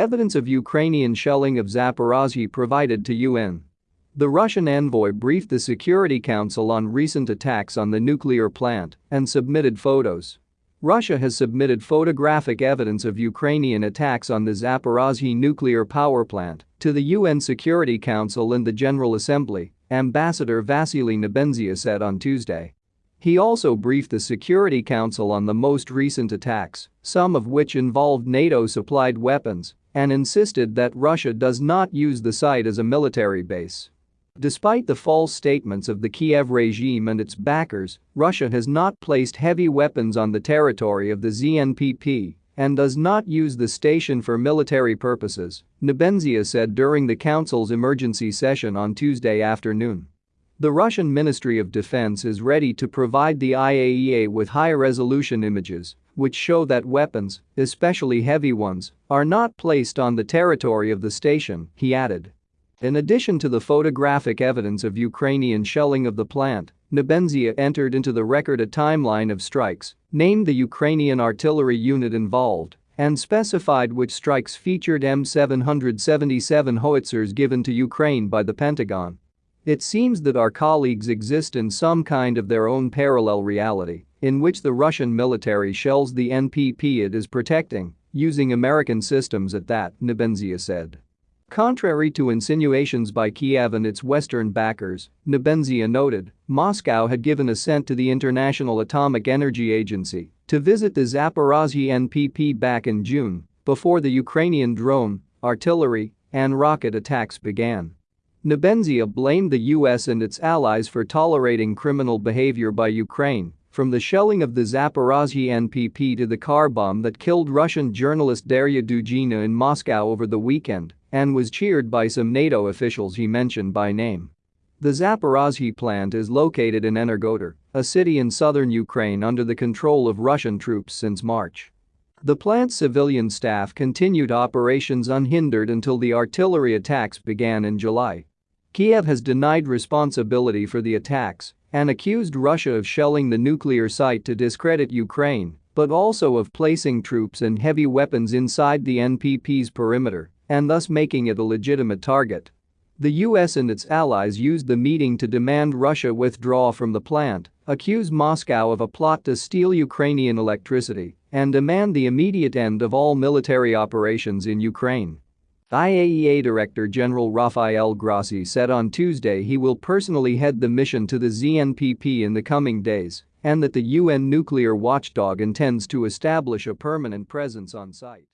Evidence of Ukrainian shelling of Zaporozhye provided to UN. The Russian envoy briefed the Security Council on recent attacks on the nuclear plant and submitted photos. Russia has submitted photographic evidence of Ukrainian attacks on the Zaporozhye nuclear power plant to the UN Security Council and the General Assembly, Ambassador Vasily Nebenzia said on Tuesday. He also briefed the Security Council on the most recent attacks, some of which involved NATO-supplied weapons, and insisted that Russia does not use the site as a military base. Despite the false statements of the Kiev regime and its backers, Russia has not placed heavy weapons on the territory of the ZNPP and does not use the station for military purposes, Nebenzia said during the council's emergency session on Tuesday afternoon. The Russian Ministry of Defense is ready to provide the IAEA with high-resolution images, which show that weapons, especially heavy ones, are not placed on the territory of the station, he added. In addition to the photographic evidence of Ukrainian shelling of the plant, Nebenzia entered into the record a timeline of strikes, named the Ukrainian artillery unit involved, and specified which strikes featured M777 howitzers given to Ukraine by the Pentagon. It seems that our colleagues exist in some kind of their own parallel reality, in which the Russian military shells the NPP it is protecting, using American systems at that, Nebenzia said. Contrary to insinuations by Kiev and its Western backers, Nebenzia noted, Moscow had given assent to the International Atomic Energy Agency to visit the Zaporozhye NPP back in June, before the Ukrainian drone, artillery, and rocket attacks began. Nebenzia blamed the US and its allies for tolerating criminal behavior by Ukraine, from the shelling of the Zaporozhye NPP to the car bomb that killed Russian journalist Darya Dugina in Moscow over the weekend and was cheered by some NATO officials he mentioned by name. The Zaporozhye plant is located in Energodar, a city in southern Ukraine under the control of Russian troops since March. The plant's civilian staff continued operations unhindered until the artillery attacks began in July. Kiev has denied responsibility for the attacks and accused Russia of shelling the nuclear site to discredit Ukraine, but also of placing troops and heavy weapons inside the NPP's perimeter and thus making it a legitimate target. The US and its allies used the meeting to demand Russia withdraw from the plant, accuse Moscow of a plot to steal Ukrainian electricity, and demand the immediate end of all military operations in Ukraine. IAEA Director General Rafael Grossi said on Tuesday he will personally head the mission to the ZNPP in the coming days and that the UN nuclear watchdog intends to establish a permanent presence on site.